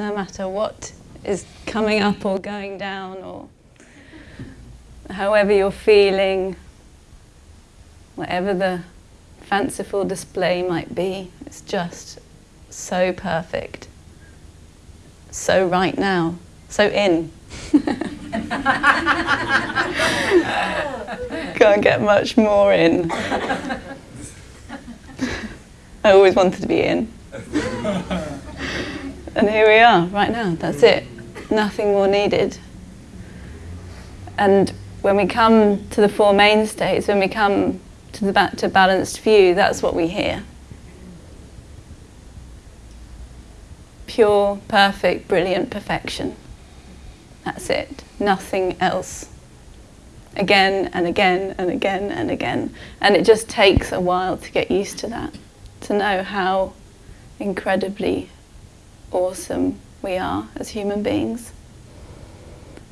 no matter what is coming up or going down or however you're feeling, whatever the fanciful display might be, it's just so perfect, so right now, so in. Can't get much more in. I always wanted to be in. And here we are, right now, that's it. Nothing more needed. And when we come to the Four Mainstays, when we come to the back to balanced view, that's what we hear. Pure, perfect, brilliant perfection. That's it. Nothing else. Again and again and again and again. And it just takes a while to get used to that, to know how incredibly awesome we are as human beings.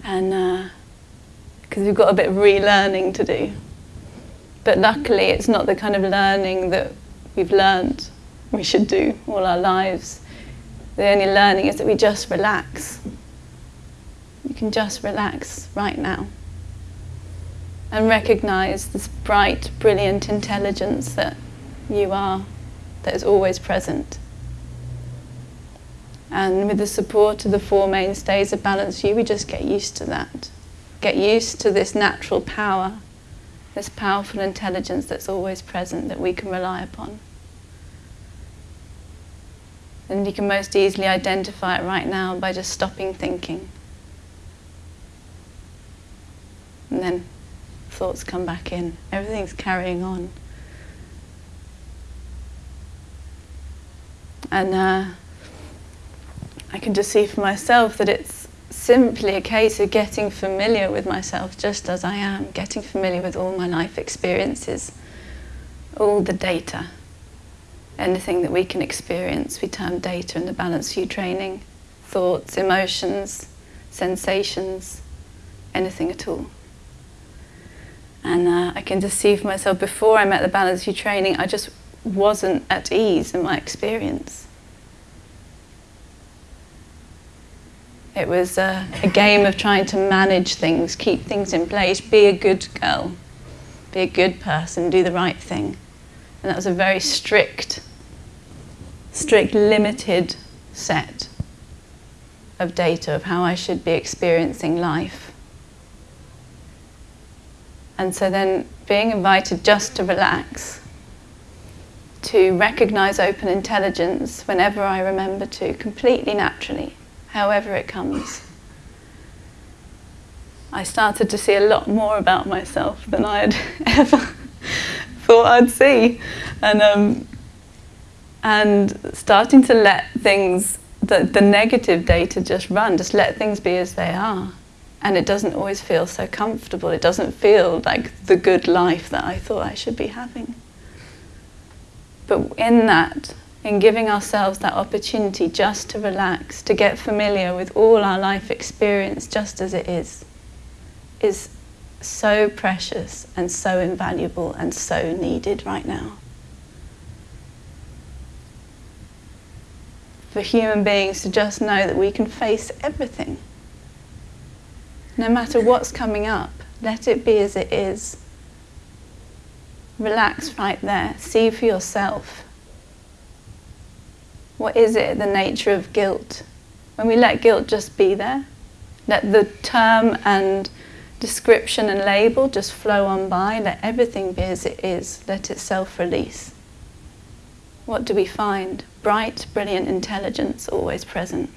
And because uh, we've got a bit of relearning to do. But luckily, it's not the kind of learning that we've learned we should do all our lives. The only learning is that we just relax. You can just relax right now and recognize this bright, brilliant intelligence that you are, that is always present. And with the support of the Four Mainstays of Balanced View, we just get used to that. Get used to this natural power, this powerful intelligence that's always present that we can rely upon. And you can most easily identify it right now by just stopping thinking. And then thoughts come back in. Everything's carrying on. And uh, I can just see for myself that it's simply a case of getting familiar with myself just as I am, getting familiar with all my life experiences, all the data. Anything that we can experience, we term data in the Balanced View training, thoughts, emotions, sensations, anything at all. And uh, I can just see for myself, before I met the Balanced View training, I just wasn't at ease in my experience. It was a, a, game of trying to manage things, keep things in place, be a good girl, be a good person, do the right thing. And that was a very strict, strict, limited set of data of how I should be experiencing life. And so then being invited just to relax, to recognize open intelligence whenever I remember to, completely naturally however it comes. I started to see a lot more about myself than I had ever thought I'd see. And, um, and starting to let things, the, the negative data just run, just let things be as they are. And it doesn't always feel so comfortable. It doesn't feel like the good life that I thought I should be having. But in that, in giving ourselves that opportunity just to relax, to get familiar with all our life experience just as it is, is so precious and so invaluable and so needed right now. For human beings to just know that we can face everything. No matter what's coming up, let it be as it is. Relax right there. See for yourself what is it, the nature of guilt? When we let guilt just be there, let the term and description and label just flow on by, let everything be as it is, let it self release. What do we find? Bright, brilliant intelligence always present.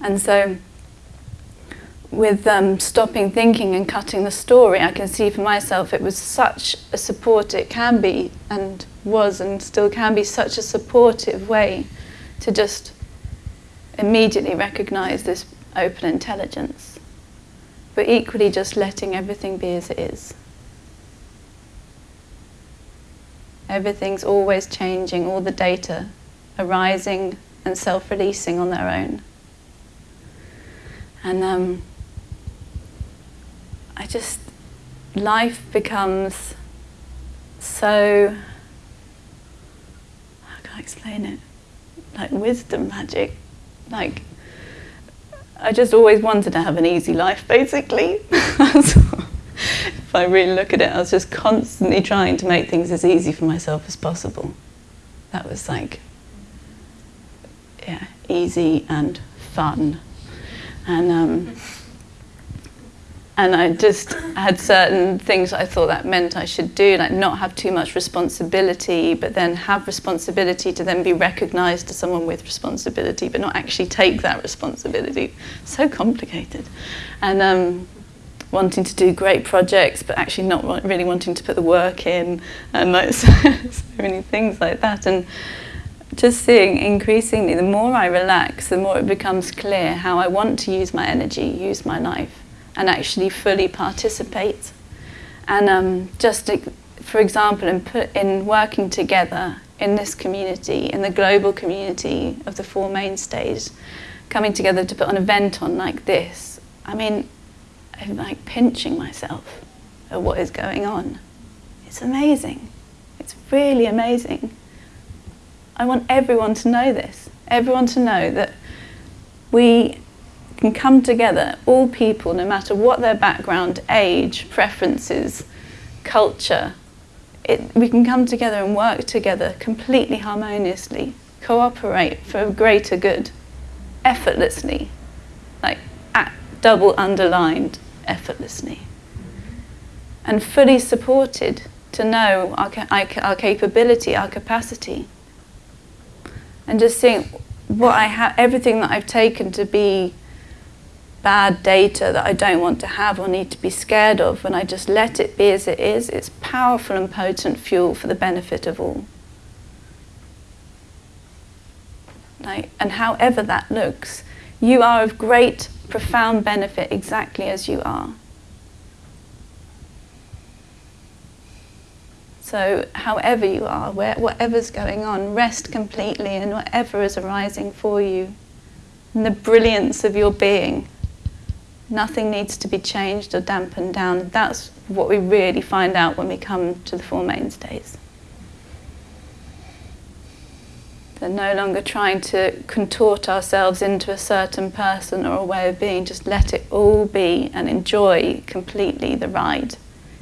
And so, with um, stopping thinking and cutting the story, I can see for myself it was such a support it can be and was and still can be such a supportive way to just immediately recognize this open intelligence, but equally just letting everything be as it is. Everything's always changing, all the data arising and self releasing on their own. And um, I just, life becomes so how can I explain it. like wisdom magic. Like, I just always wanted to have an easy life, basically. if I really look at it, I was just constantly trying to make things as easy for myself as possible. That was like, yeah, easy and fun. And, um, and I just had certain things I thought that meant I should do, like not have too much responsibility, but then have responsibility to then be recognised as someone with responsibility, but not actually take that responsibility. So complicated, and um, wanting to do great projects, but actually not really wanting to put the work in, and like so, so many things like that, and just seeing increasingly, the more I relax, the more it becomes clear how I want to use my energy, use my life and actually fully participate. And um, just for example, in, put, in working together in this community, in the global community of the Four Mainstays, coming together to put an event on like this, I mean, I'm like pinching myself at what is going on. It's amazing. It's really amazing. I want everyone to know this. Everyone to know that we can come together, all people, no matter what their background, age, preferences, culture, it, we can come together and work together completely harmoniously, cooperate for a greater good, effortlessly, like at, double underlined, effortlessly, and fully supported to know our, our capability, our capacity, and just seeing what I have, everything that I've taken to be bad data that I don't want to have or need to be scared of, when I just let it be as it is, it's powerful and potent fuel for the benefit of all. And however that looks, you are of great, profound benefit exactly as you are. So, however you are, where, whatever's going on, rest completely in whatever is arising for you, in the brilliance of your being. Nothing needs to be changed or dampened down. That's what we really find out when we come to the Four Mainstays. They're no longer trying to contort ourselves into a certain person or a way of being. Just let it all be and enjoy completely the ride,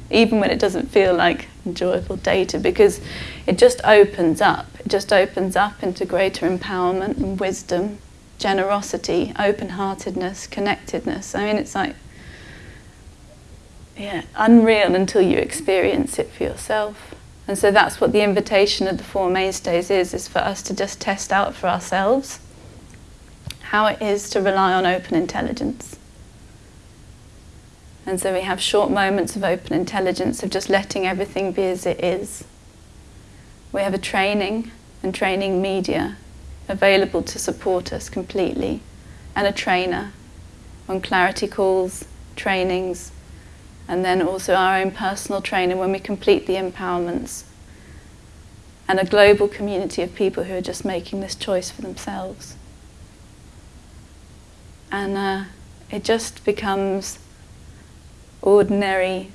even when it doesn't feel like enjoyable data, because it just opens up. It just opens up into greater empowerment and wisdom generosity, open heartedness, connectedness. I mean, it's like, yeah, unreal until you experience it for yourself. And so that's what the invitation of the Four Mainstays is, is for us to just test out for ourselves how it is to rely on open intelligence. And so we have short moments of open intelligence, of just letting everything be as it is. We have a training and training media available to support us completely, and a trainer on clarity calls, trainings, and then also our own personal trainer when we complete the empowerments, and a global community of people who are just making this choice for themselves. And uh, it just becomes ordinary,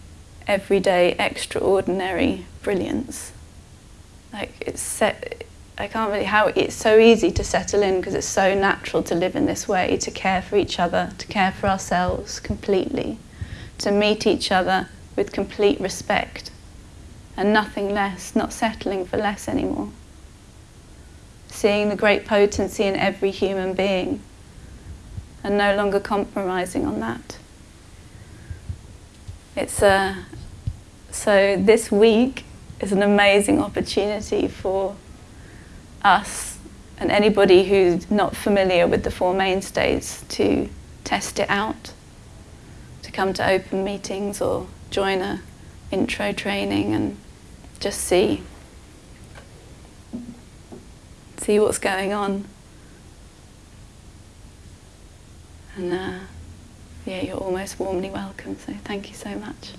everyday, extraordinary brilliance. Like it's set, I can't really how it's so easy to settle in because it's so natural to live in this way, to care for each other, to care for ourselves completely, to meet each other with complete respect and nothing less, not settling for less anymore. Seeing the great potency in every human being and no longer compromising on that. It's a, uh, so this week is an amazing opportunity for us and anybody who's not familiar with the Four Mainstays to test it out, to come to open meetings or join a intro training and just see see what's going on. And uh, yeah, you're almost warmly welcome, so thank you so much.